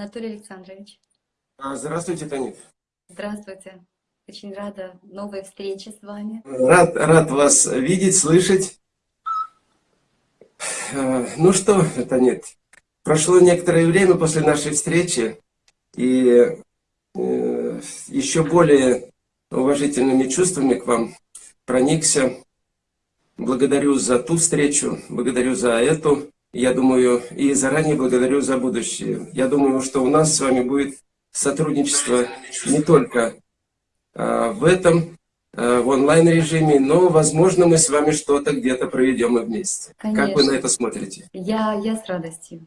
Анатолий Александрович. А, здравствуйте, Танит. Здравствуйте. Очень рада новой встрече с вами. Рад, рад вас видеть, слышать. А, ну что, Танит, прошло некоторое время после нашей встречи, и э, еще более уважительными чувствами к вам проникся. Благодарю за ту встречу, благодарю за эту. Я думаю, и заранее благодарю за будущее. Я думаю, что у нас с вами будет сотрудничество не только а, в этом, а, в онлайн-режиме, но, возможно, мы с вами что-то где-то проведем и вместе. Конечно. Как вы на это смотрите? Я, я с радостью.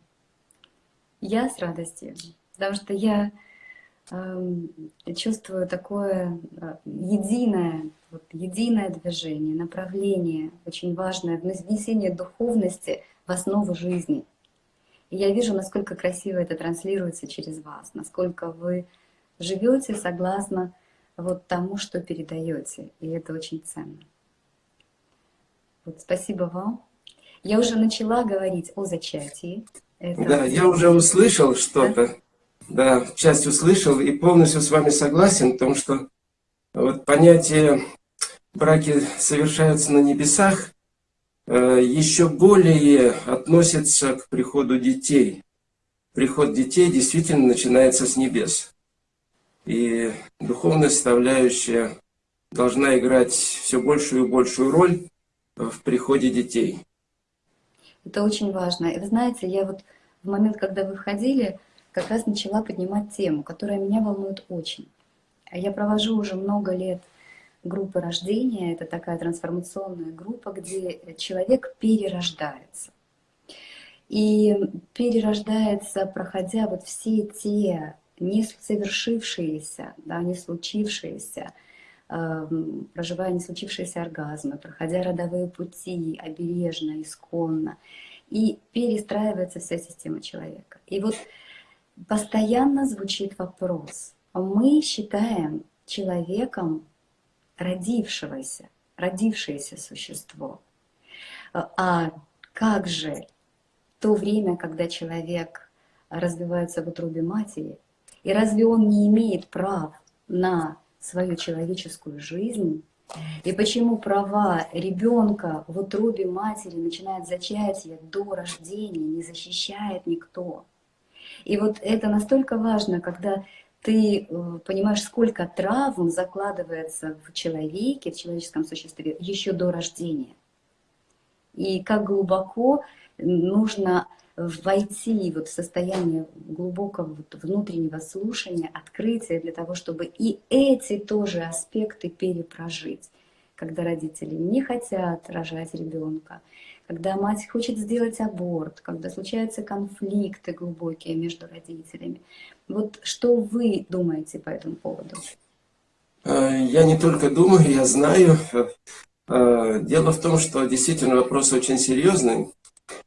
Я с радостью. Потому что я э, чувствую такое э, единое, вот, единое движение, направление, очень важное, внесение духовности в основу жизни. И я вижу, насколько красиво это транслируется через вас, насколько вы живете согласно вот тому, что передаете. И это очень ценно. Вот, спасибо вам. Я уже начала говорить о зачатии. Это... Да, я уже услышал что-то. Да? да, часть услышал и полностью с вами согласен в том, что вот понятие браки совершаются на небесах, еще более относится к приходу детей. Приход детей действительно начинается с небес. И духовная составляющая должна играть все большую и большую роль в приходе детей. Это очень важно. И вы знаете, я вот в момент, когда вы входили, как раз начала поднимать тему, которая меня волнует очень. Я провожу уже много лет группы рождения. Это такая трансформационная группа, где человек перерождается. И перерождается, проходя вот все те не совершившиеся, да, не случившиеся, э, проживая не случившиеся оргазмы, проходя родовые пути обережно, исконно, и перестраивается вся система человека. И вот постоянно звучит вопрос, мы считаем человеком родившегося, родившееся существо. А как же то время, когда человек развивается в утробе матери, и разве он не имеет прав на свою человеческую жизнь? И почему права ребенка в утробе матери, начинает зачатие до рождения, не защищает никто? И вот это настолько важно, когда ты э, понимаешь, сколько травм закладывается в человеке, в человеческом существе еще до рождения. И как глубоко нужно войти вот в состояние глубокого вот внутреннего слушания, открытия для того, чтобы и эти тоже аспекты перепрожить. Когда родители не хотят рожать ребенка, когда мать хочет сделать аборт, когда случаются конфликты глубокие между родителями. Вот что вы думаете по этому поводу? Э, я не только думаю, я знаю. Э, дело в том, что действительно вопрос очень серьезный,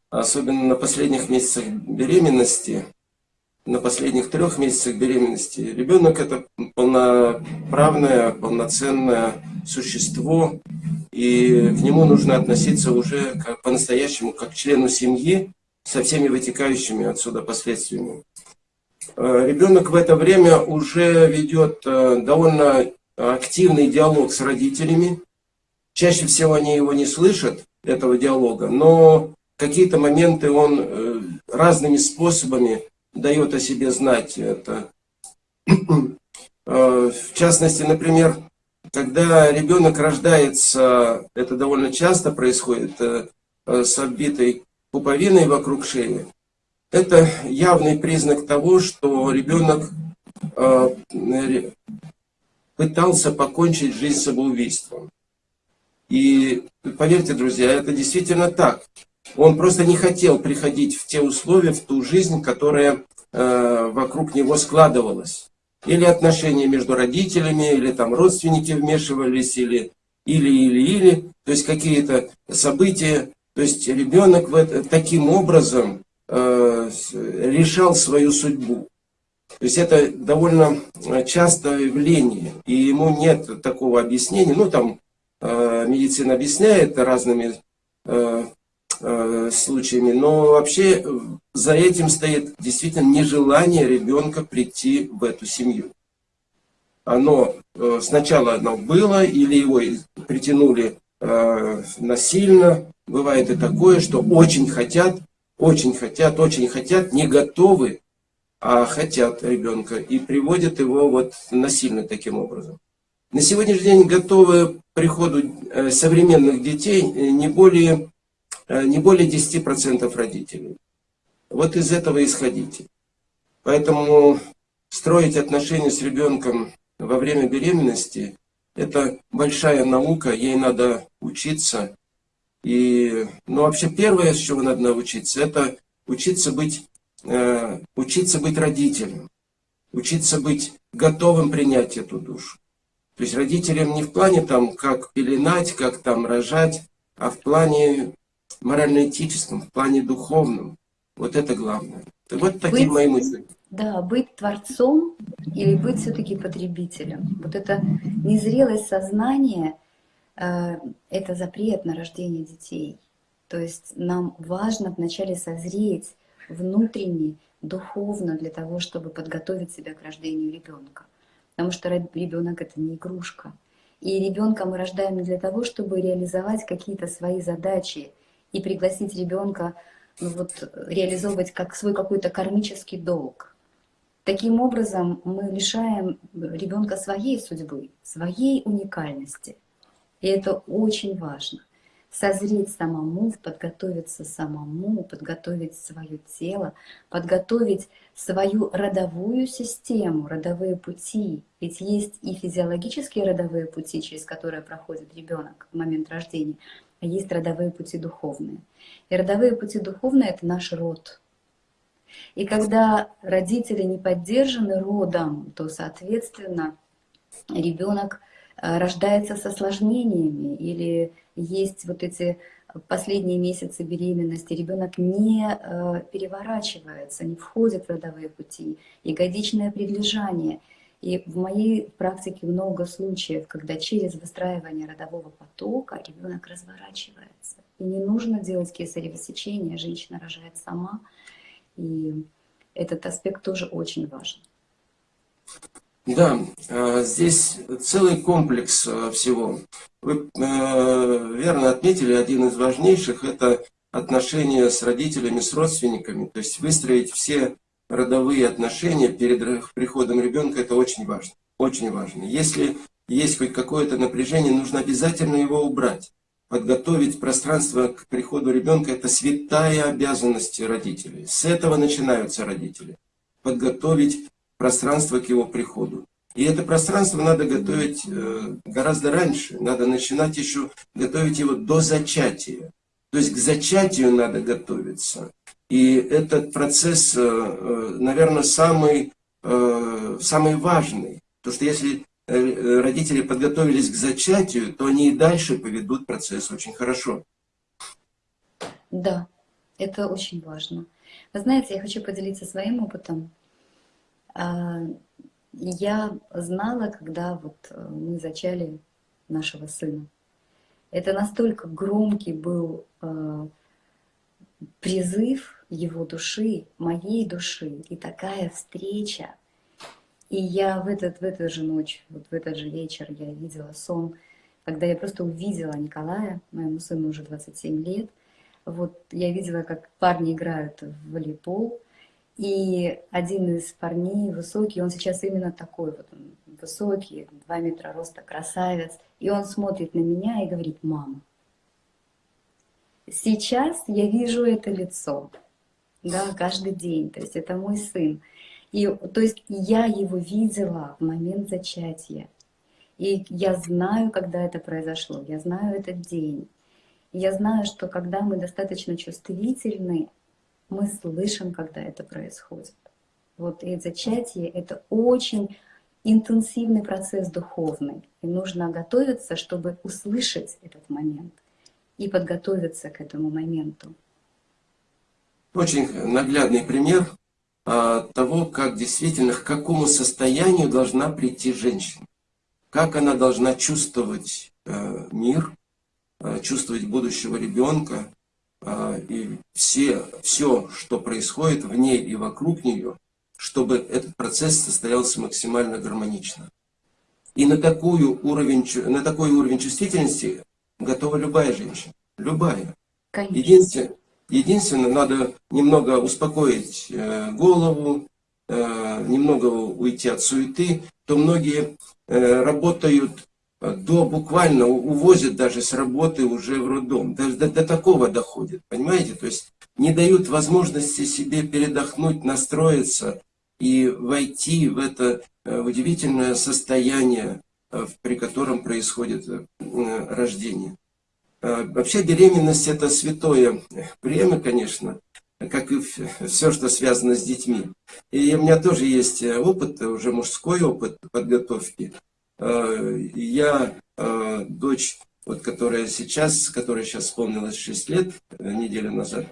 особенно на последних месяцах беременности, на последних трех месяцах беременности. Ребенок это полноправное, полноценное существо, и к нему нужно относиться уже по-настоящему, как к члену семьи, со всеми вытекающими отсюда последствиями. Э, ребенок в это время уже ведет э, довольно активный диалог с родителями. Чаще всего они его не слышат, этого диалога, но какие-то моменты он э, разными способами дает о себе знать. Это, в частности, например, когда ребенок рождается, это довольно часто происходит, э, с оббитой пуповиной вокруг шеи, это явный признак того, что ребенок э, пытался покончить жизнь самоубийством. И поверьте, друзья, это действительно так. Он просто не хотел приходить в те условия, в ту жизнь, которая э, вокруг него складывалась или отношения между родителями, или там родственники вмешивались, или, или, или, или, то есть какие-то события. То есть ребенок в таким образом э, решал свою судьбу. То есть это довольно частое явление, и ему нет такого объяснения. Ну, там э, медицина объясняет разными э, э, случаями, но вообще за этим стоит действительно нежелание ребенка прийти в эту семью. Оно э, сначала оно было, или его притянули э, насильно. Бывает и такое, что очень хотят, очень хотят, очень хотят, не готовы, а хотят ребенка и приводят его вот насильно таким образом. На сегодняшний день готовы к приходу э, современных детей не более, не более 10% родителей. Вот из этого исходите. Поэтому строить отношения с ребенком во время беременности – это большая наука, ей надо учиться. И, ну, вообще первое, с чего надо научиться, это учиться быть, э, учиться быть родителем, учиться быть готовым принять эту душу. То есть родителям не в плане там, как пеленать, как там рожать, а в плане морально-этическом, в плане духовном. Вот это главное. Вот такие быть, мои мысли. Да, быть творцом или быть все-таки потребителем. Вот это незрелость сознания, э, это запрет на рождение детей. То есть нам важно вначале созреть внутренне, духовно для того, чтобы подготовить себя к рождению ребенка. Потому что ребенок это не игрушка. И ребенка мы рождаем не для того, чтобы реализовать какие-то свои задачи и пригласить ребенка ну, вот, реализовывать как свой какой-то кармический долг. Таким образом, мы лишаем ребенка своей судьбы, своей уникальности. И это очень важно. Созреть самому, подготовиться самому, подготовить свое тело, подготовить свою родовую систему, родовые пути. Ведь есть и физиологические родовые пути, через которые проходит ребенок в момент рождения, а есть родовые пути духовные. И родовые пути духовные — это наш род. И когда родители не поддержаны родом, то, соответственно, ребенок э, рождается с осложнениями или есть вот эти последние месяцы беременности, ребенок не э, переворачивается, не входит в родовые пути, ягодичное предлежание — и в моей практике много случаев, когда через выстраивание родового потока ребенок разворачивается. И не нужно делать кесарево сечение, женщина рожает сама. И этот аспект тоже очень важен. Да, а, здесь целый комплекс а, всего. Вы э, верно отметили, один из важнейших – это отношения с родителями, с родственниками. То есть выстроить все родовые отношения перед приходом ребенка, это очень важно. Очень важно. Если есть хоть какое-то напряжение, нужно обязательно его убрать. Подготовить пространство к приходу ребенка – это святая обязанность родителей. С этого начинаются родители. Подготовить пространство к его приходу. И это пространство надо готовить э, гораздо раньше. Надо начинать еще готовить его до зачатия. То есть к зачатию надо готовиться. И этот процесс, э, э, наверное, самый, э, самый важный. Потому что если родители подготовились к зачатию, то они и дальше поведут процесс очень хорошо. Да, это очень важно. Вы знаете, я хочу поделиться своим опытом. А, я знала, когда вот мы зачали нашего сына. Это настолько громкий был призыв его души, моей души, и такая встреча. И я в, этот, в эту же ночь, вот в этот же вечер я видела сон, когда я просто увидела Николая, моему сыну уже 27 лет, вот я видела, как парни играют в волейбол, и один из парней высокий, он сейчас именно такой вот, он высокий, 2 метра роста, красавец, и он смотрит на меня и говорит, мама, сейчас я вижу это лицо, да, каждый день, то есть это мой сын. И, то есть я его видела в момент зачатия. И я знаю, когда это произошло, я знаю этот день. я знаю, что когда мы достаточно чувствительны, мы слышим, когда это происходит. Вот и зачатие — это очень интенсивный процесс духовный. И нужно готовиться, чтобы услышать этот момент и подготовиться к этому моменту. Очень наглядный пример а, того, как действительно, к какому состоянию должна прийти женщина. Как она должна чувствовать а, мир, а, чувствовать будущего ребенка, а, и все, все, что происходит в ней и вокруг нее, чтобы этот процесс состоялся максимально гармонично. И на, такую уровень, на такой уровень чувствительности готова любая женщина. Любая. Единственное, единственное, надо немного успокоить э, голову, э, немного уйти от суеты, то многие э, работают до буквально увозят даже с работы уже в роддом. Даже до, до такого доходит, понимаете? То есть не дают возможности себе передохнуть, настроиться и войти в это удивительное состояние, при котором происходит рождение. Вообще беременность это святое время, конечно, как и все, что связано с детьми. И у меня тоже есть опыт, уже мужской опыт подготовки. Э, я, э, дочь, вот, которая сейчас, которая сейчас исполнилась 6 лет, э, неделю назад,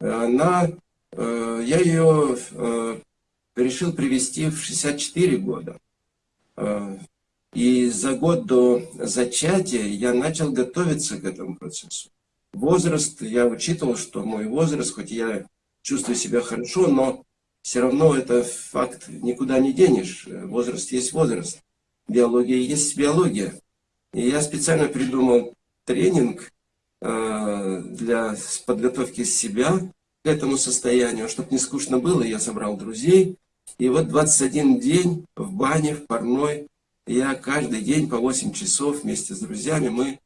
она, я ее решил привести в 64 года. И за год до зачатия я начал готовиться к этому процессу. Возраст, я учитывал, что мой возраст, хоть я чувствую себя хорошо, но все равно это факт, никуда не денешь. Возраст есть возраст биология есть биология. И я специально придумал тренинг э, для подготовки себя к этому состоянию, чтобы не скучно было, я собрал друзей. И вот 21 день в бане, в парной, я каждый день по 8 часов вместе с друзьями мы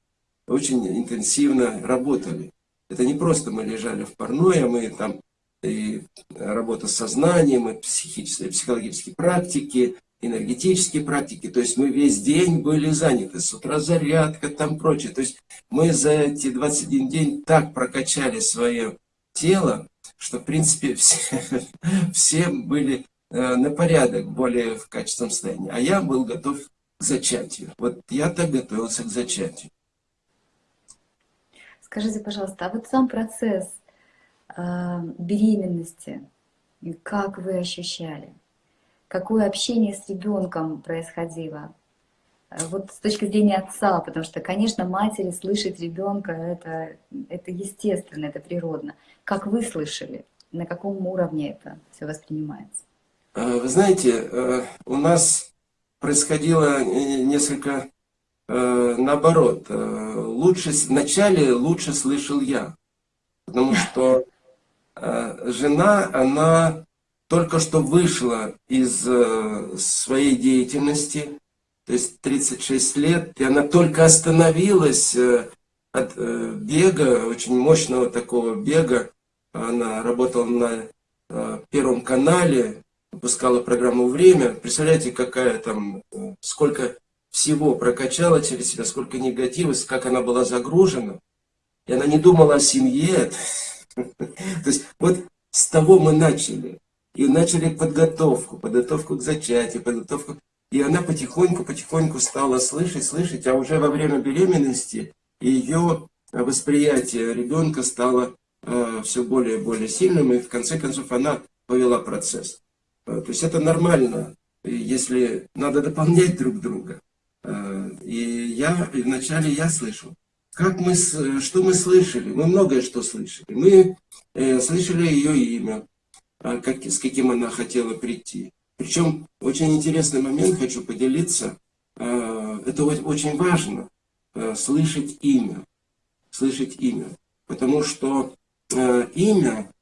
очень интенсивно работали. Это не просто мы лежали в парной, а мы там и работа с сознанием, и психические, психологические практики, энергетические практики, то есть мы весь день были заняты, с утра зарядка, там прочее. То есть мы за эти 21 день так прокачали свое тело, что в принципе все, все были на порядок более в качественном состоянии. А я был готов к зачатию. Вот я так готовился к зачатию. Скажите, пожалуйста, а вот сам процесс э, беременности, как вы ощущали? какое общение с ребенком происходило. Э, вот с точки зрения отца, потому что, конечно, матери слышать ребенка это, это естественно, это природно. Как вы слышали? На каком уровне это все воспринимается? Э, вы знаете, э, у нас происходило несколько наоборот. Лучше, вначале лучше слышал я, потому что жена, она только что вышла из э, своей деятельности, то есть 36 лет, и она только остановилась э, от э, бега, очень мощного такого бега. Она работала на Первом канале, выпускала программу «Время». Представляете, какая там, сколько всего прокачала через себя, сколько негатива, как она была загружена. И она не думала о семье. То есть вот с того мы начали. И начали подготовку, подготовку к зачатию, подготовку. И она потихоньку-потихоньку стала слышать, слышать, а уже во время беременности ее восприятие ребенка стало э, все более и более сильным, и в конце концов она повела процесс. Э, то есть это нормально, если надо дополнять друг друга. Э, и я, и вначале я слышал. Как мы, что мы слышали? Мы многое что слышали. Мы э, слышали ее имя, как, с каким она хотела прийти. Причем очень интересный момент хочу поделиться. Это очень важно, слышать имя. Слышать имя. Потому что имя,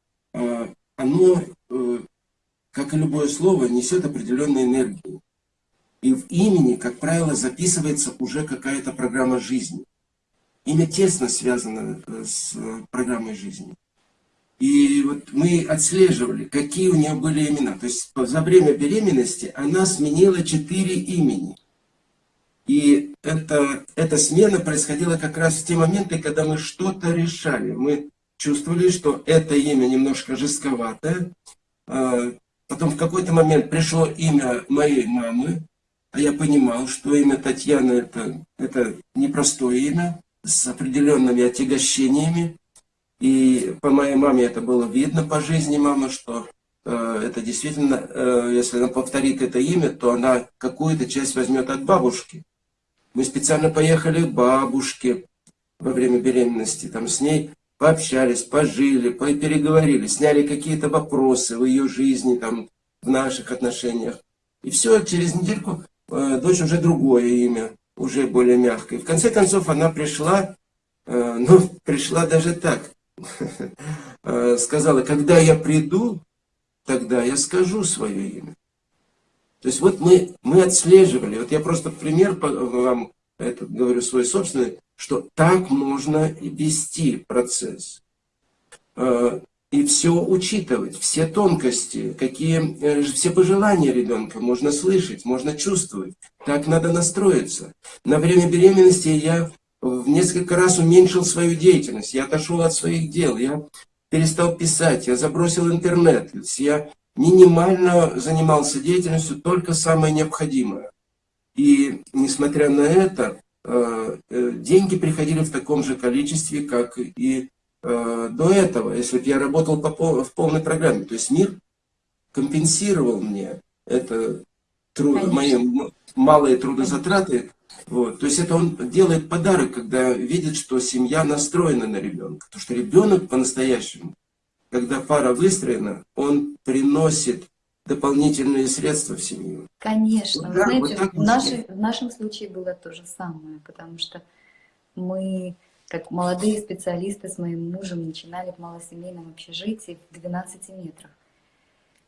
оно, э, как и любое слово, несет определенную энергию. И в имени, как правило, записывается уже какая-то программа жизни. Имя тесно связано э, с э, программой жизни. И вот мы отслеживали, какие у нее были имена. То есть за время беременности она сменила четыре имени. И это, эта смена происходила как раз в те моменты, когда мы что-то решали. Мы чувствовали, что это имя немножко жестковатое. Потом в какой-то момент пришло имя моей мамы, а я понимал, что имя Татьяна это, это непростое имя, с определенными отягощениями. И по моей маме это было видно по жизни мамы, что э, это действительно, э, если она повторит это имя, то она какую-то часть возьмет от бабушки. Мы специально поехали к бабушке во время беременности, там с ней пообщались, пожили, переговорили, сняли какие-то вопросы в ее жизни, там, в наших отношениях. И все, через недельку э, дочь уже другое имя, уже более мягкое. В конце концов она пришла, э, ну, пришла даже так, э, сказала, когда я приду, тогда я скажу свое имя. То есть вот мы, мы отслеживали, вот я просто пример вам это говорю свой собственный, что так можно вести процесс. Э, и все учитывать, все тонкости, какие, э, все пожелания ребенка можно слышать, можно чувствовать. Так надо настроиться. На время беременности я в несколько раз уменьшил свою деятельность, я отошел от своих дел, я перестал писать, я забросил интернет, я минимально занимался деятельностью, только самое необходимое. И несмотря на это, деньги приходили в таком же количестве, как и э, до этого, если бы я работал по, в полной программе. То есть мир компенсировал мне это труд, мои малые трудозатраты. Вот. То есть это он делает подарок, когда видит, что семья настроена на ребенка. Потому что ребенок по-настоящему, когда пара выстроена, он приносит дополнительные средства в семью. Конечно. Вот, Вы знаете, вот в, нашей, в нашем случае было то же самое, потому что мы, как молодые специалисты с моим мужем, начинали в малосемейном общежитии в 12 метрах.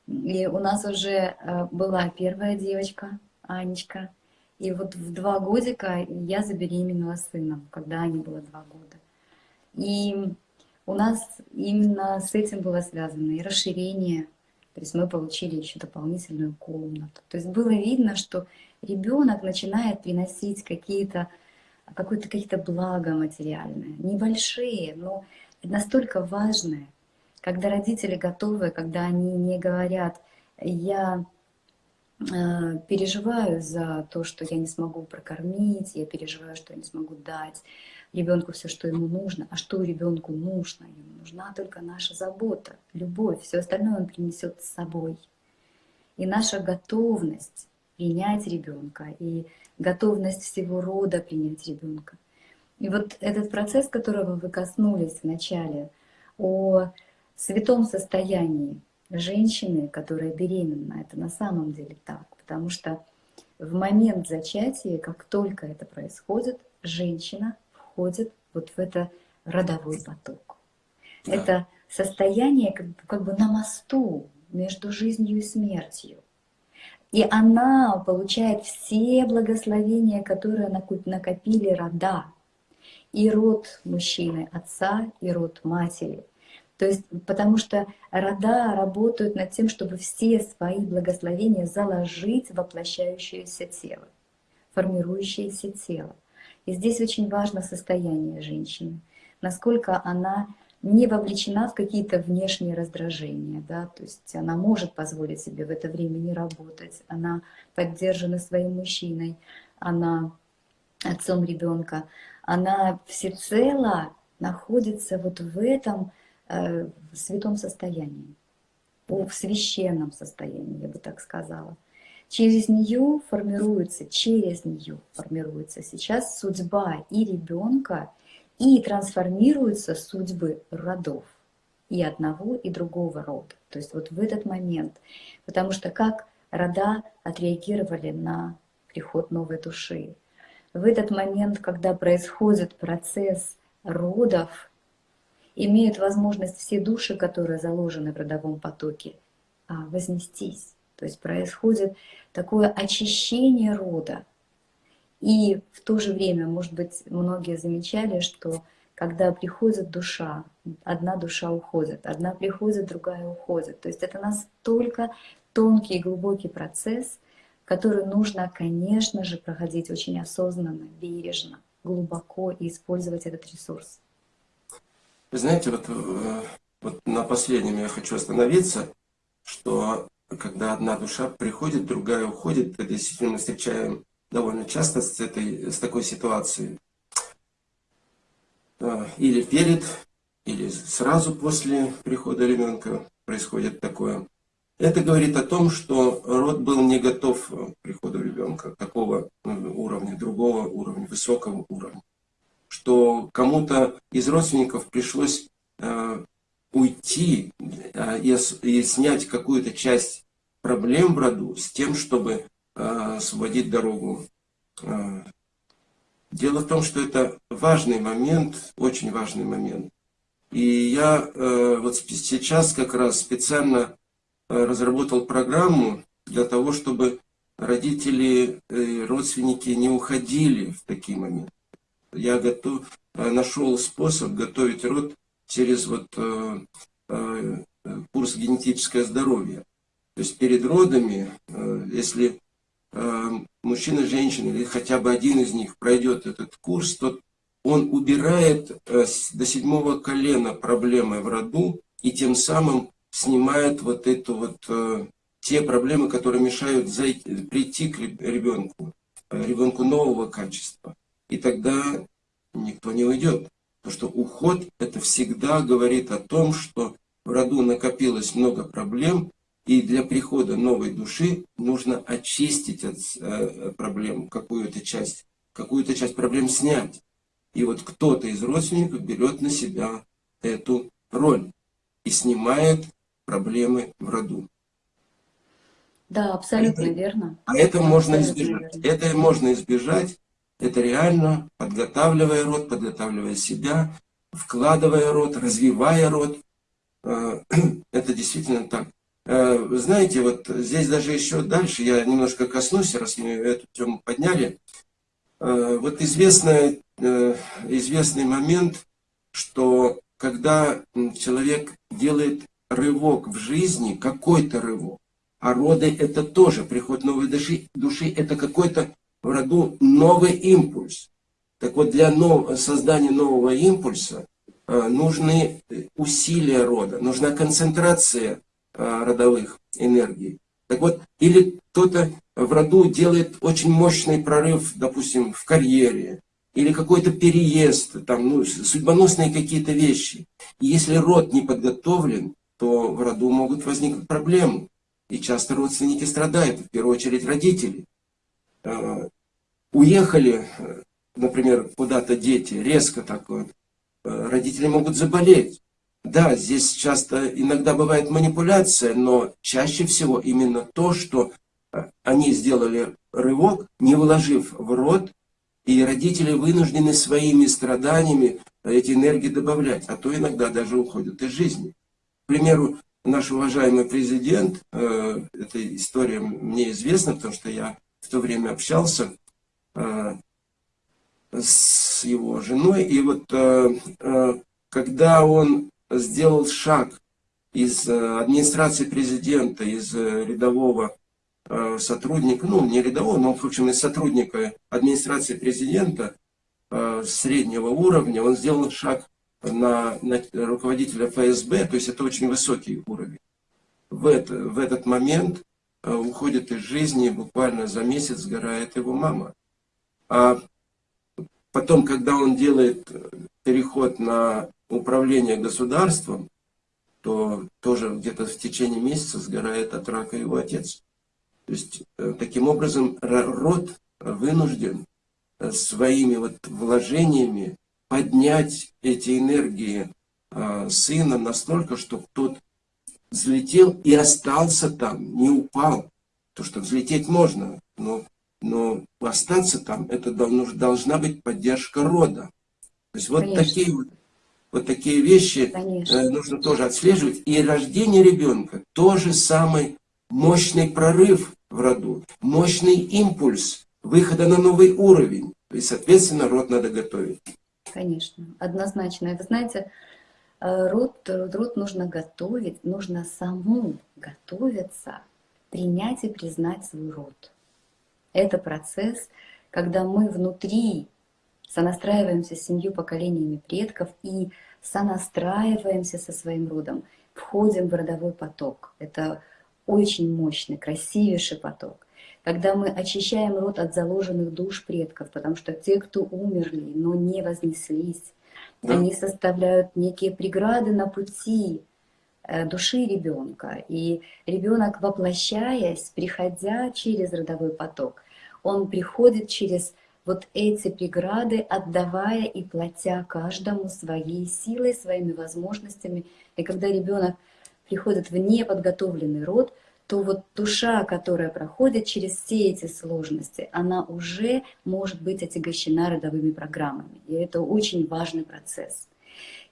И у нас уже э, была первая девочка, Анечка, и вот в два годика я забеременела сыном, когда Ане было два года. И у нас именно с этим было связано и расширение то есть мы получили еще дополнительную комнату. То есть было видно, что ребенок начинает приносить какие-то какие-то какие-то блага материальные, небольшие, но настолько важные, когда родители готовы, когда они не говорят, я э, переживаю за то, что я не смогу прокормить, я переживаю, что я не смогу дать, ребенку все, что ему нужно. А что ребенку нужно? Ему нужна только наша забота, любовь. Все остальное он принесет с собой. И наша готовность принять ребенка, и готовность всего рода принять ребенка. И вот этот процесс, которого вы коснулись вначале, о святом состоянии женщины, которая беременна, это на самом деле так, потому что в момент зачатия, как только это происходит, женщина входит вот в это родовой поток. Да. Это состояние как, как бы на мосту между жизнью и смертью. И она получает все благословения, которые накопили рода. И род мужчины, отца, и род матери. То есть, потому что рода работают над тем, чтобы все свои благословения заложить в воплощающееся тело, формирующееся тело. И здесь очень важно состояние женщины, насколько она не вовлечена в какие-то внешние раздражения, да, то есть она может позволить себе в это время не работать, она поддержана своим мужчиной, она отцом ребенка, она всецело находится вот в этом э, святом состоянии, в священном состоянии, я бы так сказала. Через нее формируется, через нее формируется сейчас судьба и ребенка, и трансформируются судьбы родов и одного, и другого рода. То есть вот в этот момент. Потому что как рода отреагировали на приход новой души. В этот момент, когда происходит процесс родов, имеют возможность все души, которые заложены в родовом потоке, а, вознестись. То есть происходит такое очищение рода. И в то же время, может быть, многие замечали, что когда приходит душа, одна душа уходит, одна приходит, другая уходит. То есть это настолько тонкий и глубокий процесс, который нужно, конечно же, проходить очень осознанно, бережно, глубоко и использовать этот ресурс. Вы знаете, вот, э, вот на последнем я хочу остановиться, что когда одна душа приходит, другая уходит. Это действительно мы встречаем довольно часто с, этой, с такой ситуацией. А, или перед, или сразу после прихода ребенка происходит такое. Это говорит о том, что род был не готов к приходу ребенка, такого уровня, другого уровня, высокого уровня. Что кому-то из родственников пришлось э, уйти э, и, и снять какую-то часть проблем в роду с тем, чтобы э, освободить дорогу. Э, дело в том, что это важный момент, очень важный момент. И я э, вот сейчас как раз специально э, разработал программу для того, чтобы родители и родственники не уходили в такие моменты. Я готов, э, нашел способ готовить род через вот э, э, курс генетическое здоровье. То есть перед родами, э, если э, мужчина, женщина или хотя бы один из них пройдет этот курс, то он убирает э, до седьмого колена проблемы в роду и тем самым снимает вот эту вот э, те проблемы, которые мешают зайти, прийти к ребенку, э, ребенку нового качества. И тогда никто не уйдет. Потому что уход это всегда говорит о том, что в роду накопилось много проблем, и для прихода новой души нужно очистить от э, проблем какую-то часть, какую-то часть проблем снять. И вот кто-то из родственников берет на себя эту роль и снимает проблемы в роду. Да, абсолютно это, верно. А это можно избежать. Верно. Это можно избежать. Это реально подготавливая род, подготавливая себя, вкладывая род, развивая род. Э, это действительно так. Э, знаете, вот здесь даже еще дальше я немножко коснусь, раз мы эту тему подняли. Э, вот известный, известный момент, что когда человек делает рывок в жизни, какой-то рывок, а роды это тоже, приход новой души, души это какой-то в роду новый импульс. Так вот, для нов... создания нового импульса э, нужны усилия рода, нужна концентрация э, родовых энергий. Так вот, или кто-то в роду делает очень мощный прорыв, допустим, в карьере, или какой-то переезд, там, ну, судьбоносные какие-то вещи. И если род не подготовлен, то в роду могут возникнуть проблемы. И часто родственники страдают, в первую очередь родители. Э, уехали, например, куда-то дети, резко так вот, э, родители могут заболеть. Да, здесь часто иногда бывает манипуляция, но чаще всего именно то, что э, они сделали рывок, не вложив в рот, и родители вынуждены своими страданиями эти энергии добавлять, а то иногда даже уходят из жизни. К примеру, наш уважаемый президент, э, эта история мне известна, потому что я в то время общался э, с его женой, и вот э, э, когда он сделал шаг из администрации президента, из рядового сотрудника, ну не рядового, но в общем из сотрудника администрации президента среднего уровня, он сделал шаг на, на руководителя ФСБ, то есть это очень высокий уровень. В, это, в этот момент уходит из жизни, буквально за месяц сгорает его мама. А потом, когда он делает переход на управление государством, то тоже где-то в течение месяца сгорает от рака его отец. То есть, э, таким образом, род вынужден э, своими вот вложениями поднять эти энергии э, сына настолько, чтобы тот взлетел и остался там, не упал. То, что взлететь можно, но, но остаться там, это должна быть поддержка рода. То есть вот такие вот, вот такие вещи Конечно. Э, нужно тоже отслеживать. И рождение ребенка тоже самый мощный прорыв в роду, мощный импульс выхода на новый уровень. И, соответственно, род надо готовить. Конечно, однозначно. Вы знаете, э, род, род нужно готовить, нужно саму готовиться, принять и признать свой род. Это процесс, когда мы внутри сонастраиваемся с семью поколениями предков и сонастраиваемся со своим родом, входим в родовой поток. Это очень мощный, красивейший поток когда мы очищаем род от заложенных душ предков, потому что те, кто умерли, но не вознеслись, да. они составляют некие преграды на пути э, души ребенка. И ребенок, воплощаясь, приходя через родовой поток, он приходит через вот эти преграды, отдавая и платя каждому своей силой, своими возможностями. И когда ребенок приходит в неподготовленный род, то вот душа, которая проходит через все эти сложности, она уже может быть отягощена родовыми программами. И это очень важный процесс.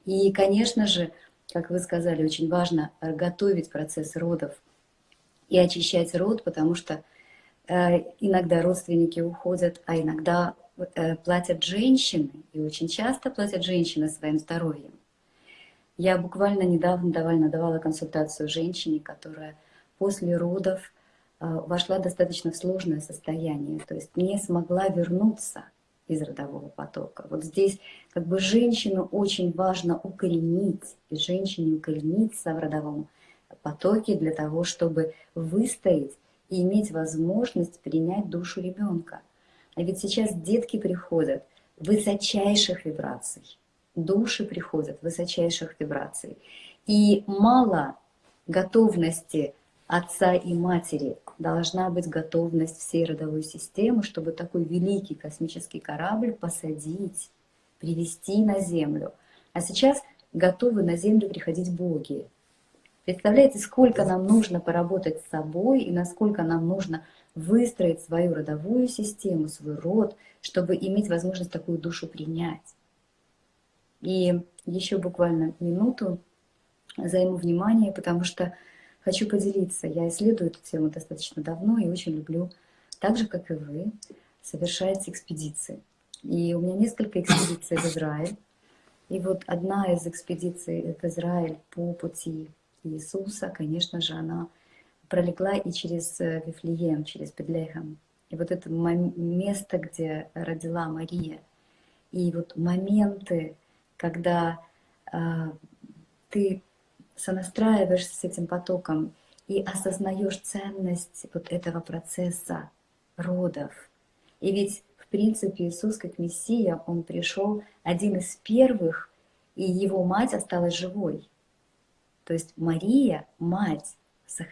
И, конечно же, как вы сказали, очень важно готовить процесс родов и очищать род, потому что Э, иногда родственники уходят, а иногда э, платят женщины, и очень часто платят женщины своим здоровьем. Я буквально недавно давала, консультацию женщине, которая после родов э, вошла достаточно в сложное состояние, то есть не смогла вернуться из родового потока. Вот здесь как бы женщину очень важно укоренить, и женщине укорениться в родовом потоке для того, чтобы выстоять и иметь возможность принять душу ребенка. А ведь сейчас детки приходят высочайших вибраций, души приходят высочайших вибраций. И мало готовности отца и матери, должна быть готовность всей родовой системы, чтобы такой великий космический корабль посадить, привести на Землю. А сейчас готовы на Землю приходить боги, Представляете, сколько нам нужно поработать с собой и насколько нам нужно выстроить свою родовую систему, свой род, чтобы иметь возможность такую душу принять. И еще буквально минуту займу внимание, потому что хочу поделиться. Я исследую эту тему достаточно давно и очень люблю, так же, как и вы, совершать экспедиции. И у меня несколько экспедиций в Израиль. И вот одна из экспедиций в Израиль по пути Иисуса, конечно же, она пролегла и через э, Вифлеем, через Бедлехем. И вот это место, где родила Мария, и вот моменты, когда э, ты сонастраиваешься с этим потоком и осознаешь ценность вот этого процесса родов. И ведь, в принципе, Иисус как Мессия, Он пришел один из первых, и Его мать осталась живой. То есть Мария, мать,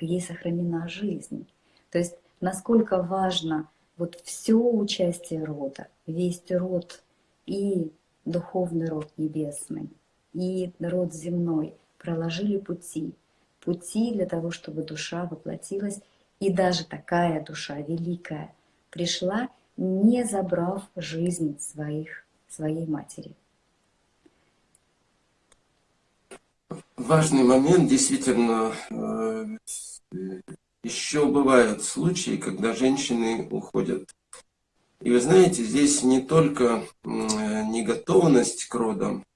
ей сохранена жизнь. То есть насколько важно вот все участие рода, весь род и духовный род небесный, и род земной проложили пути, пути для того, чтобы душа воплотилась, и даже такая душа великая пришла, не забрав жизнь своих, своей матери. важный момент, действительно, э, еще бывают случаи, когда женщины уходят. И вы знаете, здесь не только неготовность к родам, э,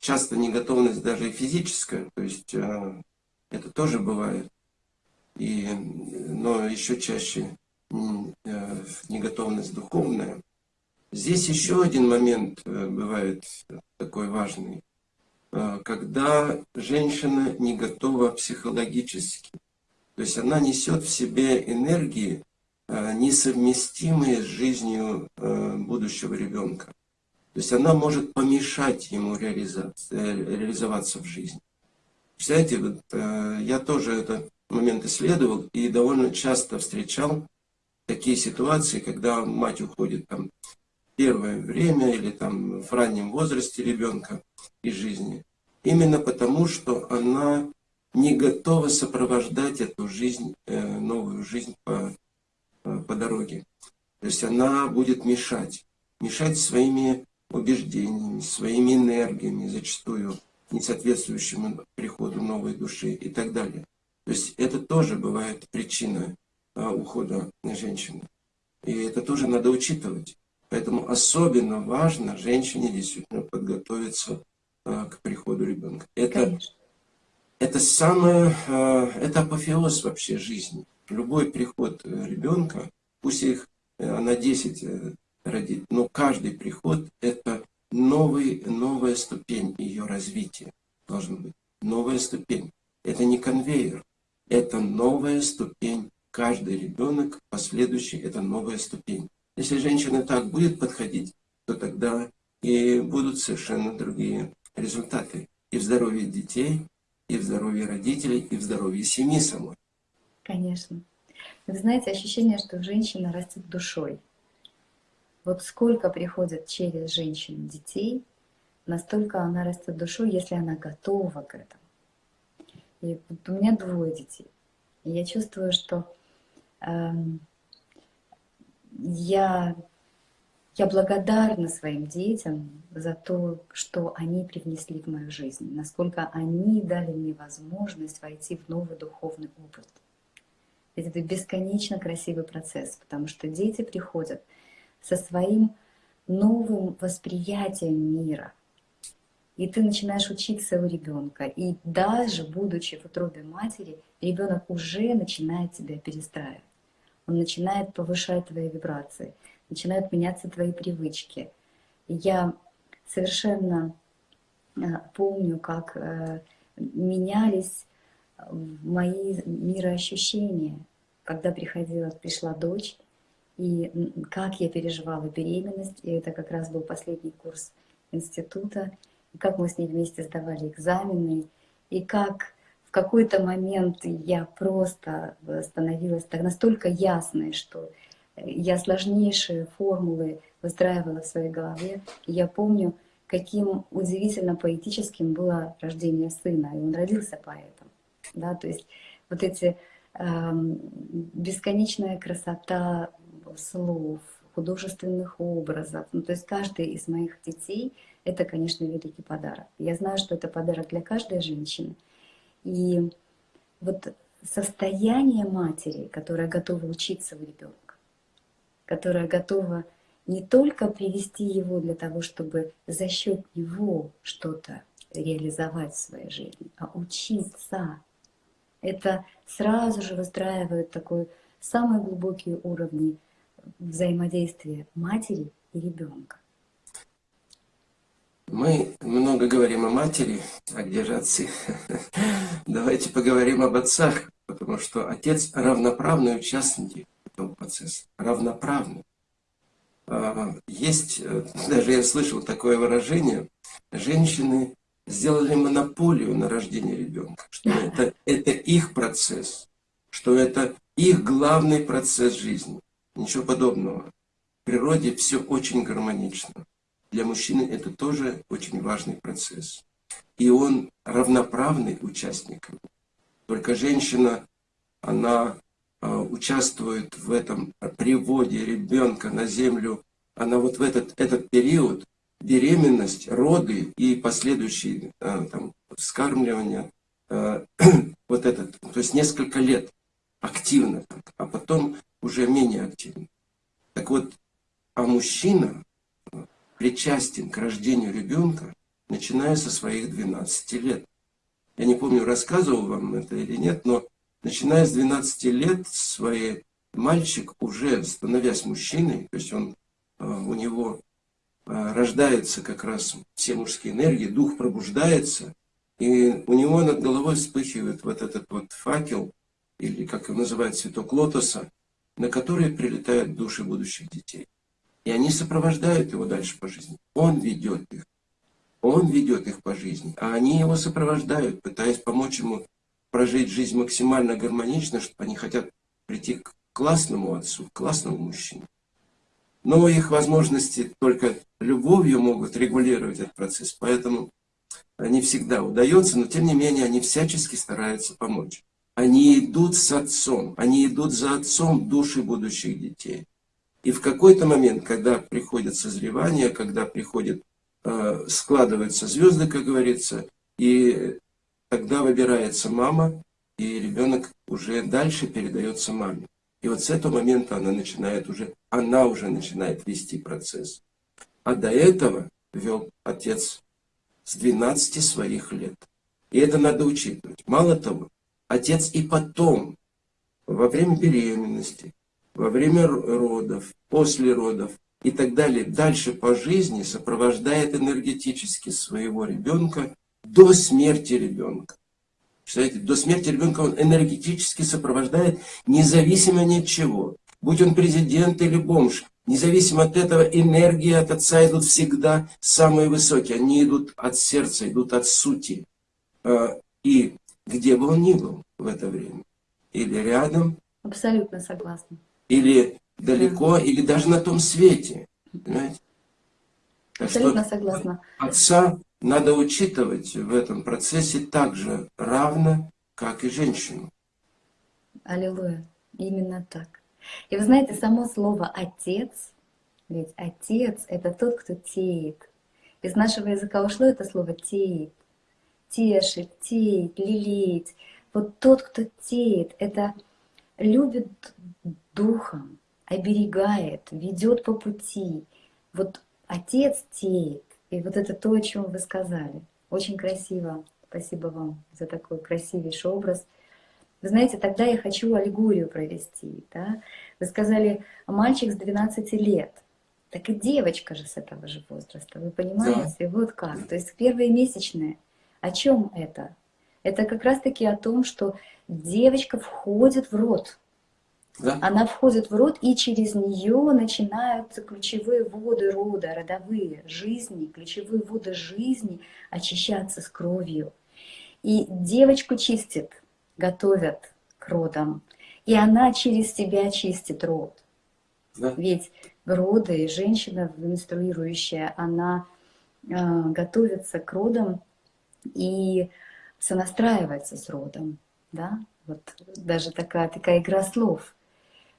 часто неготовность даже и физическая, то есть э, это тоже бывает, и, но еще чаще неготовность духовная. Здесь еще один момент бывает такой важный. Э, когда женщина не готова психологически. То есть она несет в себе энергии, э, несовместимые с жизнью э, будущего ребенка. То есть она может помешать ему реализоваться в жизни. Представляете, вот, я тоже этот момент исследовал и довольно часто встречал такие ситуации, когда мать уходит там первое время или там в раннем возрасте ребенка из жизни. Именно потому, что она не готова сопровождать эту жизнь, э, новую жизнь по, э, по дороге. То есть она будет мешать. Мешать своими убеждениями, своими энергиями, зачастую не соответствующему приходу новой души и так далее. То есть это тоже бывает причина э, ухода женщины. И это тоже надо учитывать. Поэтому особенно важно женщине действительно подготовиться э, к приходу ребенка. Это, это самое, э, это апофеоз вообще жизни. Любой приход э, ребенка, пусть их она 10 родит, но каждый приход это новый, новая ступень ее развития должна быть. Новая ступень. Это не конвейер, это новая ступень. Каждый ребенок последующий это новая ступень. Если женщина так будет подходить, то тогда и будут совершенно другие результаты и в здоровье детей, и в здоровье родителей, и в здоровье семьи самой. Конечно. Вы знаете, ощущение, что женщина растет душой. Вот сколько приходит через женщину детей, настолько она растет душой, если она готова к этому. И вот у меня двое детей. И я чувствую, что э, я, я благодарна своим детям за то, что они привнесли в мою жизнь, насколько они дали мне возможность войти в новый духовный опыт. Ведь это бесконечно красивый процесс, потому что дети приходят со своим новым восприятием мира. И ты начинаешь учиться у ребенка. И даже будучи в утробе матери, ребенок уже начинает тебя перестраивать. Он начинает повышать твои вибрации, начинают меняться твои привычки. Я совершенно э, помню, как э, менялись мои мироощущения, когда приходила, пришла дочь, и как я переживала беременность, и это как раз был последний курс института, и как мы с ней вместе сдавали экзамены, и как в какой-то момент я просто становилась так настолько ясной, что я сложнейшие формулы выстраивала в своей голове. И я помню, каким удивительно поэтическим было рождение сына, и он родился поэтом. Да? То есть вот эти э, бесконечная красота слов, художественных образов. Ну, то есть каждый из моих детей — это, конечно, великий подарок. Я знаю, что это подарок для каждой женщины. И вот состояние матери, которая готова учиться у ребенка, которая готова не только привести его для того, чтобы за счет него что-то реализовать в своей жизни, а учиться. Это сразу же выстраивает такой самые глубокие уровни взаимодействия матери и ребенка. Мы много говорим о матери, а где же отцы? Давайте поговорим об отцах, потому что отец равноправный участник этого процесса, равноправный. А, есть, э, даже я слышал такое выражение, женщины сделали монополию на рождение ребенка, что это, это их процесс, что это их главный процесс жизни. Ничего подобного. В природе все очень гармонично. Для мужчины это тоже очень важный процесс. И он равноправный участник. Только женщина, она а, участвует в этом приводе ребенка на землю, она вот в этот, этот период, беременность, роды и последующие а, там, вскармливание, а, вот этот, то есть несколько лет активно, а потом уже менее активно. Так вот, а мужчина причастен к рождению ребенка, начиная со своих 12 лет. Я не помню, рассказывал вам это или нет, но начиная с 12 лет своей мальчик уже становясь мужчиной, то есть он, а, у него а, рождается как раз все мужские энергии, дух пробуждается, и у него над головой вспыхивает вот этот вот факел, или как его называют, цветок лотоса, на который прилетают души будущих детей. И они сопровождают его дальше по жизни. Он ведет их. Он ведет их по жизни, а они его сопровождают, пытаясь помочь ему прожить жизнь максимально гармонично, чтобы они хотят прийти к классному отцу, к классному мужчине. Но их возможности только любовью могут регулировать этот процесс, поэтому не всегда удается, но тем не менее они всячески стараются помочь. Они идут с отцом, они идут за отцом души будущих детей. И в какой-то момент, когда приходит созревание, когда приходит, э, складываются звезды, как говорится, и тогда выбирается мама, и ребенок уже дальше передается маме. И вот с этого момента она начинает уже, она уже начинает вести процесс. А до этого вел отец с 12 своих лет. И это надо учитывать. Мало того, Отец и потом, во время беременности, во время родов, после родов и так далее, дальше по жизни сопровождает энергетически своего ребенка до смерти ребенка. Представляете, до смерти ребенка он энергетически сопровождает, независимо ни от чего. Будь он президент или бомж, независимо от этого, энергии от отца идут всегда самые высокие. Они идут от сердца, идут от сути. А, и где бы он ни был в это время. Или рядом. Абсолютно согласна. Или далеко, да. или даже на том свете. Понимаете? Так Абсолютно что согласна. Отца надо учитывать в этом процессе так же равно, как и женщину. Аллилуйя. Именно так. И вы знаете, само слово «отец», ведь отец — это тот, кто теет. Из нашего языка ушло это слово «теет». Тешит, теет, лелеять. Вот тот, кто теет, это любит духом, оберегает, ведет по пути. Вот отец теет. И вот это то, о чем вы сказали. Очень красиво. Спасибо вам за такой красивейший образ. Вы знаете, тогда я хочу аллегорию провести. Да? Вы сказали, мальчик с 12 лет. Так и девочка же с этого же возраста, вы понимаете? Да. Вот как. То есть первые месячные. О чем это? Это как раз-таки о том, что девочка входит в род. Да. Она входит в род, и через нее начинаются ключевые воды рода, родовые, жизни, ключевые воды жизни очищаться с кровью. И девочку чистит, готовят к родам, и она через себя чистит род. Да. Ведь роды и женщина менструирующая, она э, готовится к родам и сонастраивается с родом. Да? Вот даже такая, такая игра слов.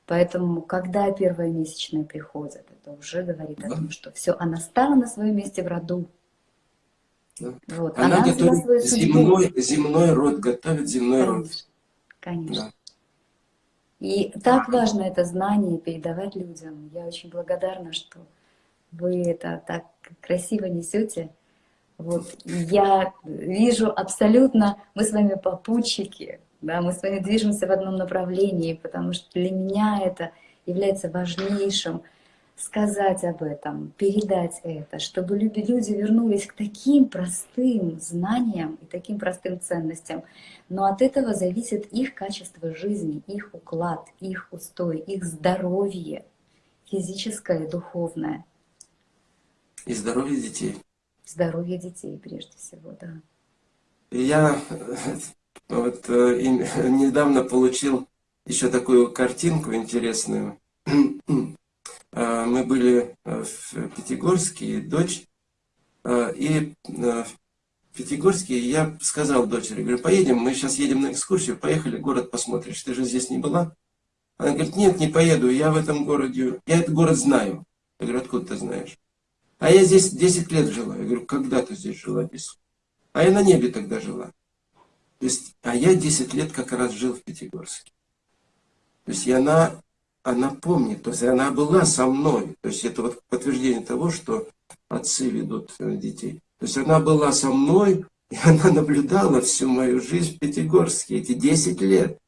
Поэтому, когда первые месячные приходят, это уже говорит да. о том, что все, она стала на своем месте в роду. Да. Вот. Она, она готовит земной, земной род, готовит земной Конечно. род. Конечно. Да. И так важно это знание передавать людям. Я очень благодарна, что вы это так красиво несете. Вот. Я вижу абсолютно, мы с вами попутчики, да, мы с вами движемся в одном направлении, потому что для меня это является важнейшим сказать об этом, передать это, чтобы люди вернулись к таким простым знаниям и таким простым ценностям. Но от этого зависит их качество жизни, их уклад, их устой, их здоровье, физическое и духовное. И здоровье детей. Здоровье детей, прежде всего, да. Я вот э, недавно получил еще такую картинку интересную. Э, мы были э, в Пятигорске, дочь, и в Пятигорске я сказал дочери, говорю, поедем, мы сейчас едем на экскурсию, поехали, город посмотришь, ты же здесь не была? Она говорит, нет, не поеду, я в этом городе, я этот город знаю. Я говорю, откуда ты знаешь? А я здесь 10 лет жила. Я говорю, когда ты здесь жила, без? А я на небе тогда жила. То есть, а я 10 лет как раз жил в Пятигорске. То есть, и она, она помнит, то есть, она была со мной. То есть, это вот подтверждение того, что отцы ведут э, детей. То есть, она была со мной, и она наблюдала всю мою жизнь в Пятигорске, эти 10 лет.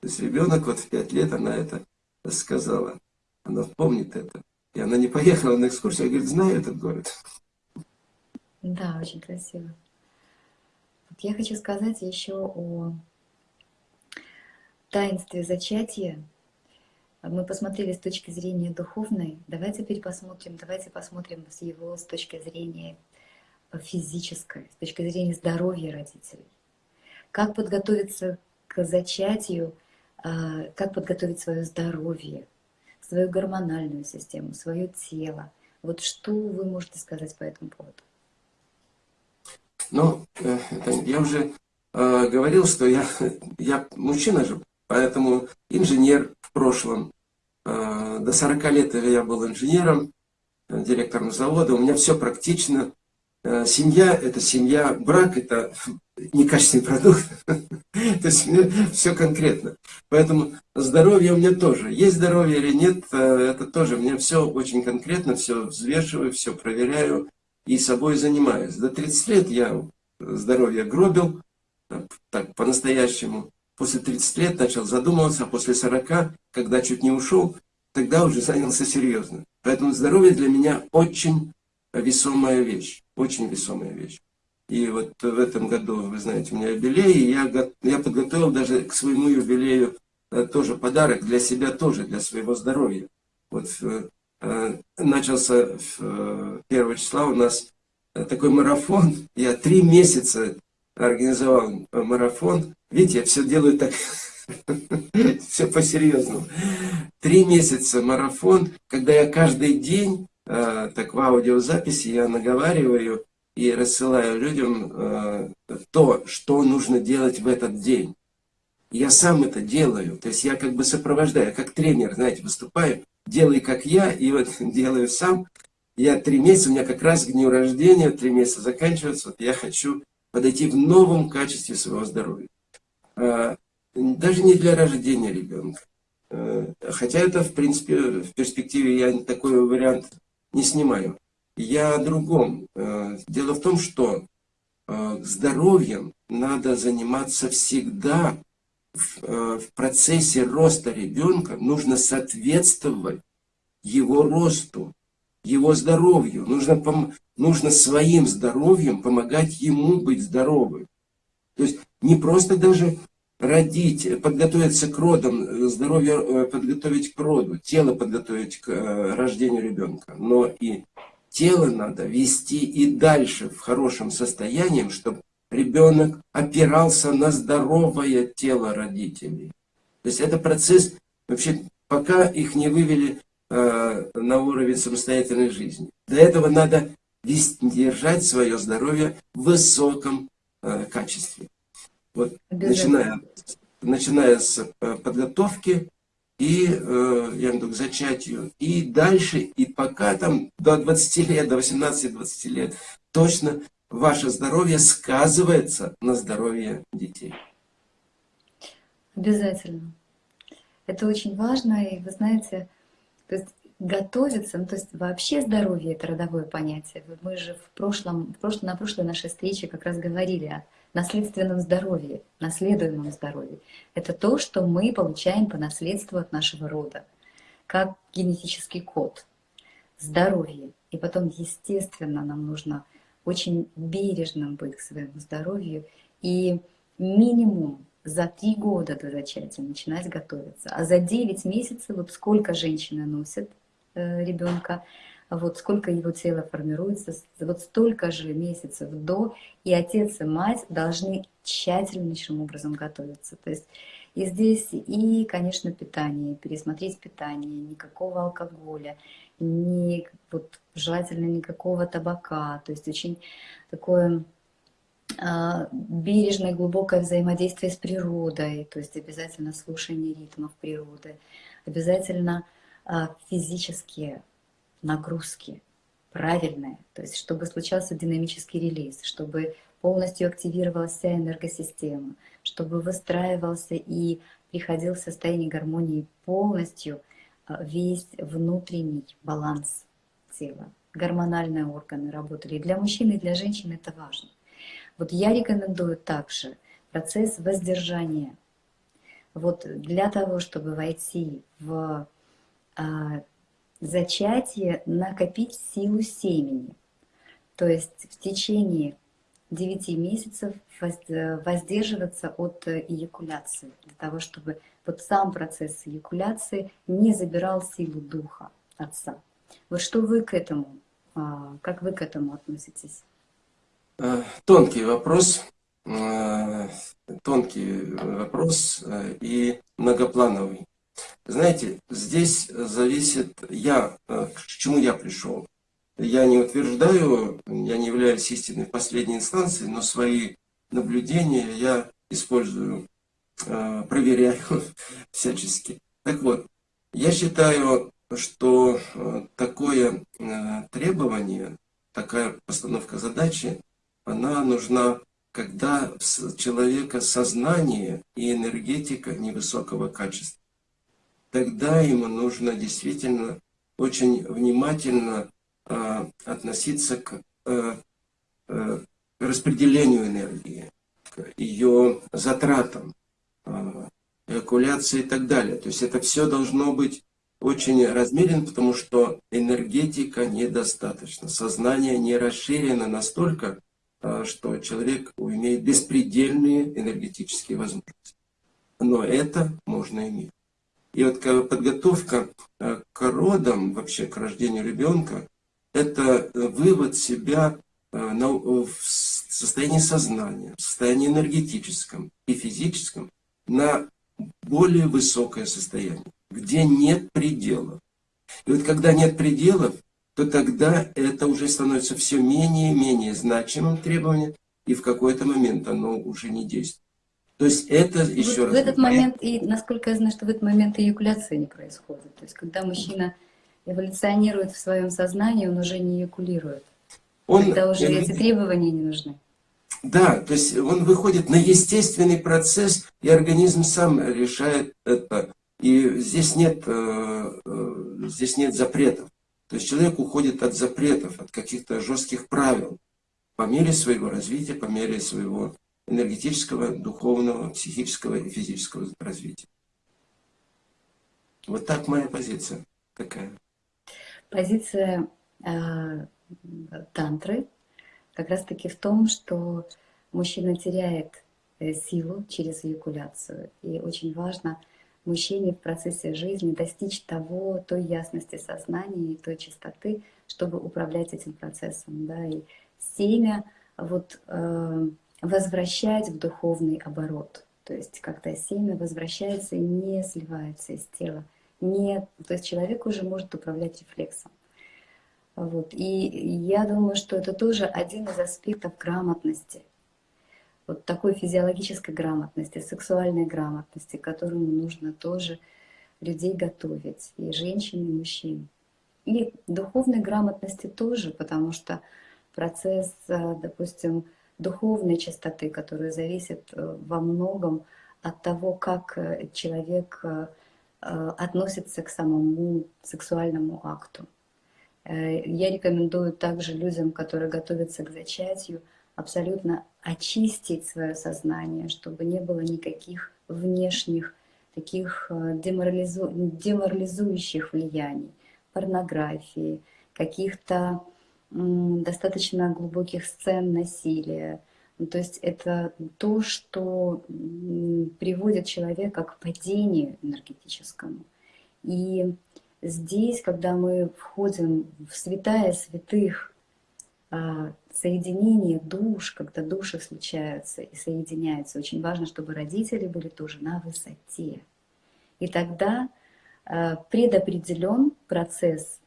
То есть, ребенок вот в 5 лет, она это сказала. Она помнит это. И она не поехала на экскурсию, а говорит, знаю этот город. Да, очень красиво. Я хочу сказать еще о таинстве зачатия. Мы посмотрели с точки зрения духовной. Давайте теперь посмотрим, давайте посмотрим с его с точки зрения физической, с точки зрения здоровья родителей. Как подготовиться к зачатию, а, как подготовить свое здоровье, свою гормональную систему, свое тело. Вот что вы можете сказать по этому поводу? Ну, э, я уже э, говорил, что я, я мужчина же, поэтому инженер в прошлом. Э, до 40 лет я был инженером, э, директором завода. У меня все практично. Э, семья – это семья, брак – это некачественный продукт. То есть все конкретно. Поэтому здоровье у меня тоже. Есть здоровье или нет, э, это тоже. Мне все очень конкретно, все взвешиваю, все проверяю и собой занимаюсь. До 30 лет я здоровье гробил, так по-настоящему. После 30 лет начал задумываться, а после 40, когда чуть не ушел, тогда уже занялся серьезно. Поэтому здоровье для меня очень весомая вещь, очень весомая вещь. И вот в этом году, вы знаете, у меня юбилей, и я, я подготовил даже к своему юбилею э, тоже подарок для себя тоже, для своего здоровья. Вот э, Э, начался 1 э, числа у нас такой марафон. Я три месяца организовал марафон. Видите, я все делаю так, все по-серьезному. Три месяца марафон, когда я каждый день так в аудиозаписи я наговариваю и рассылаю людям э, то, что нужно делать в этот день. Я сам это делаю, то есть я как бы сопровождаю, как тренер, знаете, выступаю, делай как я, и вот делаю сам. Я три месяца, у меня как раз к дню рождения, три месяца заканчиваются, вот я хочу подойти в новом качестве своего здоровья. А, даже не для рождения ребенка. А, хотя это, в принципе, в перспективе я такой вариант не снимаю. Я о другом. А, дело в том, что здоровьем надо заниматься всегда в процессе роста ребенка. Нужно соответствовать его росту, его здоровью. Нужно, нужно своим здоровьем помогать ему быть здоровым. То есть не просто даже родить, подготовиться к родам, здоровье э, подготовить к роду, тело подготовить к э, рождению ребенка, но и тело надо вести и дальше в хорошем состоянии, чтобы ребенок опирался на здоровое тело родителей. То есть это процесс, вообще, пока их не вывели э, на уровень самостоятельной жизни. Для этого надо вести, держать свое здоровье в высоком э, качестве. Вот, начиная, начиная с э, подготовки и, э, я виду, к зачатию, и дальше, и пока там до 20 лет, до 18-20 лет, точно ваше здоровье сказывается на здоровье детей. Обязательно. Это очень важно, и вы знаете, то есть готовиться, ну, то есть вообще здоровье это родовое понятие. Мы же в прошлом, в прошлом, на прошлой нашей встрече как раз говорили о наследственном здоровье, наследуемом здоровье. Это то, что мы получаем по наследству от нашего рода, как генетический код, здоровье. И потом, естественно, нам нужно очень бережным быть к своему здоровью и минимум за три года до зачатия начинать готовиться. А за 9 месяцев, вот сколько женщины носят э, ребенка, вот сколько его тело формируется, вот столько же месяцев до, и отец и мать должны тщательнейшим образом готовиться. То есть и здесь, и, конечно, питание, пересмотреть питание, никакого алкоголя, ни, вот, желательно никакого табака, то есть очень такое а, бережное, глубокое взаимодействие с природой, то есть обязательно слушание ритмов природы, обязательно а, физические нагрузки, правильные, то есть чтобы случался динамический релиз, чтобы полностью активировалась вся энергосистема, чтобы выстраивался и приходил в состояние гармонии полностью – а, весь внутренний баланс тела. Гормональные органы работали. Для мужчин, и для женщин это важно. Вот я рекомендую также процесс воздержания. Вот для того, чтобы войти в а, зачатие, накопить силу семени. То есть в течение 9 месяцев воздерживаться от эякуляции, для того, чтобы вот сам процесс эякуляции не забирал силу духа отца. Вот что вы к этому, а, как вы к этому относитесь? Э, тонкий вопрос, э, тонкий вопрос э, и многоплановый. Знаете, здесь зависит я, к чему я пришел. Я не утверждаю, я не являюсь истинной последней инстанцией, но свои наблюдения я использую Э, проверяю всячески. Так вот, я считаю, что э, такое э, требование, такая постановка задачи, она нужна, когда у человека сознание и энергетика невысокого качества. Тогда ему нужно действительно очень внимательно относиться к распределению энергии, к ее затратам. А, эякуляции и так далее. То есть это все должно быть очень размеренно, потому что энергетика недостаточно, сознание не расширено настолько, а, что человек имеет беспредельные энергетические возможности. Но это можно иметь. И вот подготовка а, к родам, вообще к рождению ребенка, это вывод себя в состоянии сознания, в состоянии энергетическом и физическом, на более высокое состояние, где нет пределов. И вот когда нет пределов, то тогда это уже становится все менее и менее значимым требованием, и в какой-то момент оно уже не действует. То есть это еще вот раз... В этот момент, и насколько я знаю, что в этот момент эякуляция не происходит. То есть когда мужчина эволюционирует в своем сознании, он уже не эякулирует. Он, Тогда уже эти требования не нужны. Да, то есть он выходит на естественный процесс, и организм сам решает это. И здесь нет, э, э, здесь нет запретов. То есть человек уходит от запретов, от каких-то жестких правил по мере своего развития, по мере своего энергетического, духовного, психического и физического развития. Вот так моя позиция такая. Позиция э, тантры как раз-таки в том, что мужчина теряет э, силу через эякуляцию. И очень важно мужчине в процессе жизни достичь того, той ясности сознания и той чистоты, чтобы управлять этим процессом. Да, и семя вот, э, возвращать в духовный оборот. То есть когда семя возвращается и не сливается из тела. Не, то есть человек уже может управлять рефлексом. Вот. И я думаю, что это тоже один из аспектов грамотности. Вот такой физиологической грамотности, сексуальной грамотности, которому нужно тоже людей готовить, и женщин, и мужчин. И духовной грамотности тоже, потому что процесс, э, допустим, духовной чистоты, которая зависит э, во многом от того, как э, человек относится к самому сексуальному акту. Э, я рекомендую также людям, которые готовятся к зачатию, абсолютно очистить свое сознание, чтобы не было никаких внешних таких э, деморализу... деморализующих влияний, порнографии, каких-то достаточно глубоких сцен насилия. Ну, то есть это то, что приводит человека к падению энергетическому. И здесь, когда мы входим в святая святых, а, соединение душ, когда души случаются и соединяются, очень важно, чтобы родители были тоже на высоте. И тогда а, предопределен процесс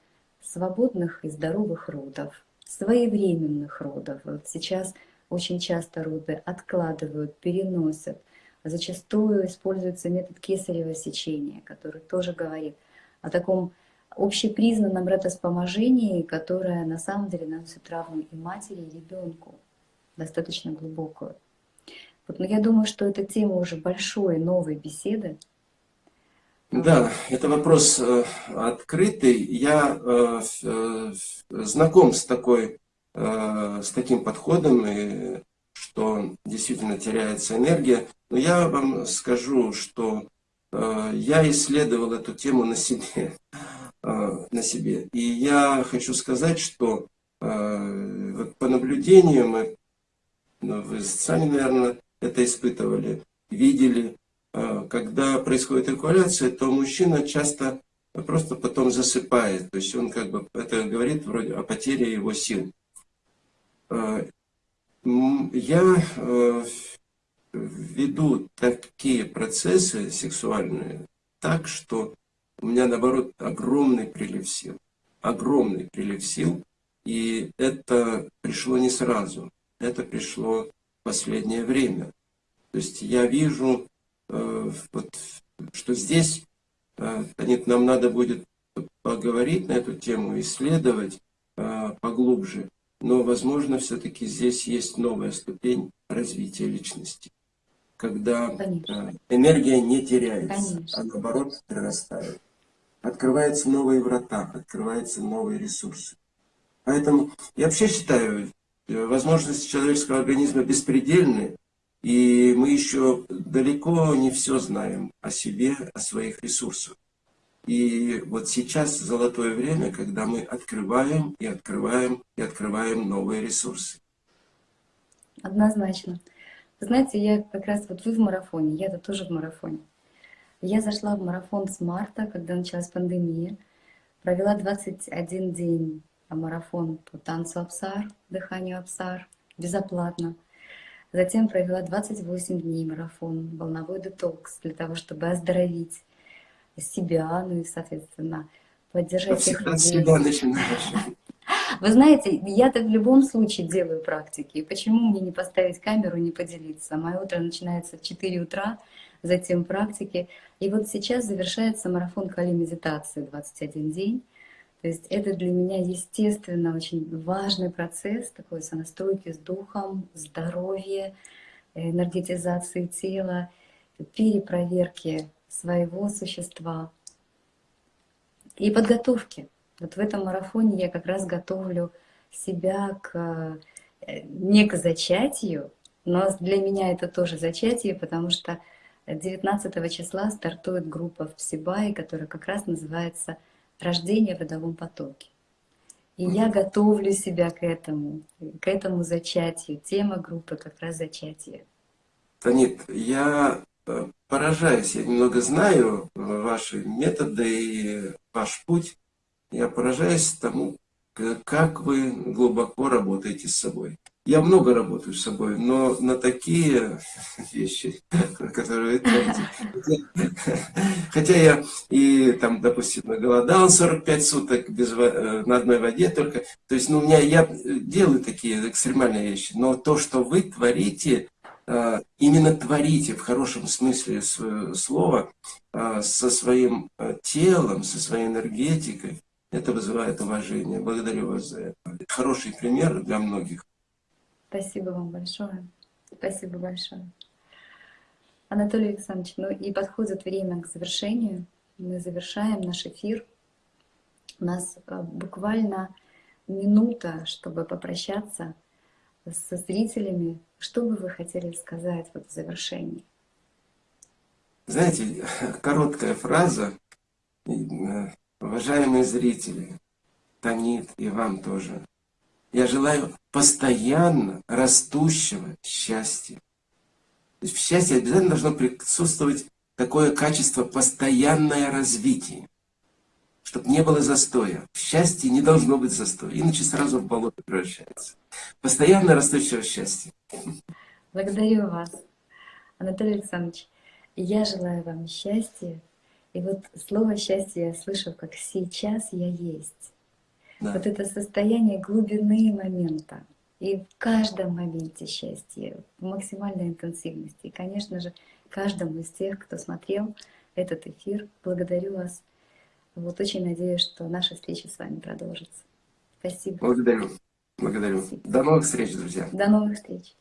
свободных и здоровых родов, своевременных родов. Вот сейчас очень часто роды откладывают, переносят. Зачастую используется метод кесарево сечения, который тоже говорит – о таком общепризнанном ретоспоможении, которое на самом деле наносит травму и матери, и ребенку, достаточно глубокую. Вот, но я думаю, что это тема уже большой новой беседы. Да, это вопрос э, открытый. Я э, э, знаком с, такой, с таким подходом, и, что действительно теряется энергия. Но я вам скажу, что я исследовал эту тему на себе. На себе. И я хочу сказать, что по наблюдениям, ну, вы сами, наверное, это испытывали, видели, когда происходит эвакуация, то мужчина часто просто потом засыпает. То есть он как бы, это говорит вроде о потере его сил. Я веду такие процессы сексуальные так, что у меня, наоборот, огромный прилив сил. Огромный прилив сил. И это пришло не сразу. Это пришло в последнее время. То есть я вижу, э, вот, что здесь э, нам надо будет поговорить на эту тему, исследовать э, поглубже. Но, возможно, все-таки здесь есть новая ступень развития личности когда Конечно. Э, энергия не теряется, Конечно. а наоборот прирастает. Открываются новые врата, открываются новые ресурсы. Поэтому я вообще считаю, э, возможности человеческого организма беспредельны, и мы еще далеко не все знаем о себе, о своих ресурсах. И вот сейчас золотое время, когда мы открываем и открываем и открываем новые ресурсы. Однозначно. Знаете, я как раз вот вы в марафоне, я-то тоже в марафоне. Я зашла в марафон с марта, когда началась пандемия. Провела 21 день марафон по танцу Апсар, дыханию Апсар, безоплатно. Затем провела 28 дней марафон, волновой детокс, для того, чтобы оздоровить себя, ну и, соответственно, поддержать с людей. Вы знаете, я-то в любом случае делаю практики. Почему мне не поставить камеру, не поделиться? Мое утро начинается в 4 утра, затем практики. И вот сейчас завершается марафон Кали медитации 21 день. То есть это для меня, естественно, очень важный процесс такой сонастройки с духом, здоровья, энергетизации тела, перепроверки своего существа и подготовки. Вот в этом марафоне я как раз готовлю себя к, э, не к зачатию, но для меня это тоже зачатие, потому что 19 числа стартует группа в Псибае, которая как раз называется «Рождение в водовом потоке». И я готовлю себя к этому, к этому зачатию. Тема группы как раз зачатие. Танит, я э, поражаюсь, я немного знаю ваши методы и ваш путь. Я поражаюсь тому, как вы глубоко работаете с собой. Я много работаю с собой, но на такие вещи, которые. Хотя я и там, допустим, голодал 45 суток без, э, на одной воде только. То есть, ну, у меня я делаю такие экстремальные вещи. Но то, что вы творите, э, именно творите в хорошем смысле слова, э, со своим телом, со своей энергетикой, это вызывает уважение. Благодарю вас за это. Хороший пример для многих. Спасибо вам большое. Спасибо большое. Анатолий Александрович, ну и подходит время к завершению. Мы завершаем наш эфир. У нас а, буквально минута, чтобы попрощаться со зрителями. Что бы вы хотели сказать вот в завершении? Знаете, короткая фраза э, Уважаемые зрители, Танит и вам тоже, я желаю постоянно растущего счастья. То есть в счастье обязательно должно присутствовать такое качество постоянное развитие, чтобы не было застоя. В счастье не должно быть застоя, иначе сразу в болото превращается. Постоянно растущего счастья. Благодарю вас, Анатолий Александрович. Я желаю вам счастья, и вот слово счастье я слышу, как сейчас я есть. Да. Вот это состояние глубины момента. И в каждом моменте счастья, в максимальной интенсивности. И, конечно же, каждому из тех, кто смотрел этот эфир, благодарю вас. Вот очень надеюсь, что наша встреча с вами продолжится. Спасибо. Благодарю. Благодарю. Спасибо. До новых встреч, друзья. До новых встреч.